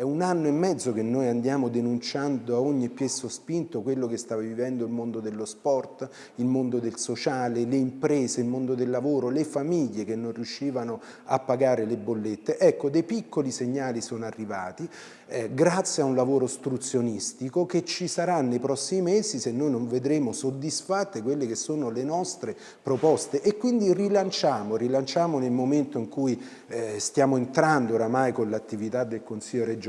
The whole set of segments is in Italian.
È un anno e mezzo che noi andiamo denunciando a ogni piè sospinto quello che sta vivendo il mondo dello sport, il mondo del sociale, le imprese, il mondo del lavoro, le famiglie che non riuscivano a pagare le bollette. Ecco, dei piccoli segnali sono arrivati eh, grazie a un lavoro ostruzionistico che ci sarà nei prossimi mesi se noi non vedremo soddisfatte quelle che sono le nostre proposte e quindi rilanciamo, rilanciamo nel momento in cui eh, stiamo entrando oramai con l'attività del Consiglio regionale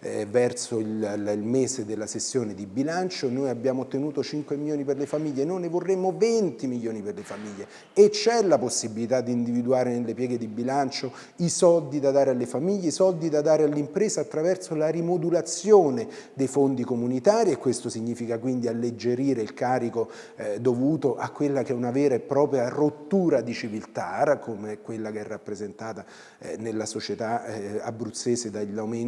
eh, verso il, il, mese della sessione di bilancio, noi abbiamo ottenuto 5 milioni per le famiglie, noi ne vorremmo 20 milioni per le famiglie. E c'è la possibilità di individuare nelle pieghe di bilancio i soldi da dare alle famiglie, i soldi da dare all'impresa attraverso la rimodulazione dei fondi comunitari e questo significa quindi alleggerire il carico eh, dovuto a quella che è una vera e propria rottura di civiltà, come quella che è rappresentata eh, nella società eh, abruzzese dall'aumento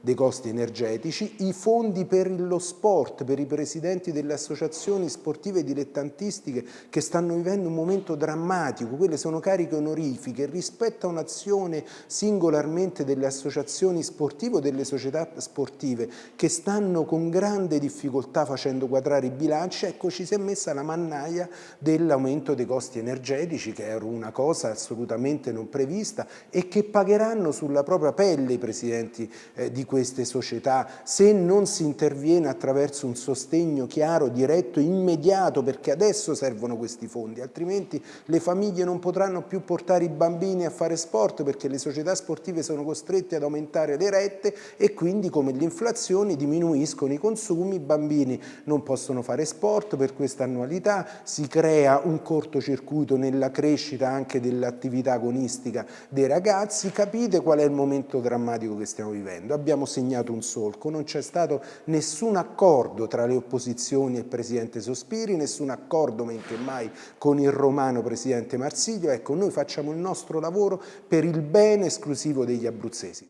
dei costi energetici, i fondi per lo sport, per i presidenti delle associazioni sportive dilettantistiche che stanno vivendo un momento drammatico, quelle sono cariche onorifiche rispetto a un'azione singolarmente delle associazioni sportive o delle società sportive che stanno con grande difficoltà facendo quadrare i bilanci, ecco ci si è messa la mannaia dell'aumento dei costi energetici che era una cosa assolutamente non prevista e che pagheranno sulla propria pelle i presidenti eh, di queste società se non si interviene attraverso un sostegno chiaro, diretto, immediato perché adesso servono questi fondi altrimenti le famiglie non potranno più portare i bambini a fare sport perché le società sportive sono costrette ad aumentare le rette e quindi come l'inflazione diminuiscono i consumi, i bambini non possono fare sport per questa annualità, si crea un cortocircuito nella crescita anche dell'attività agonistica dei ragazzi, capite qual è il momento drammatico che stiamo vivendo? Abbiamo segnato un solco, non c'è stato nessun accordo tra le opposizioni e il Presidente Sospiri, nessun accordo men che mai con il romano Presidente Marsiglio, ecco noi facciamo il nostro lavoro per il bene esclusivo degli abruzzesi.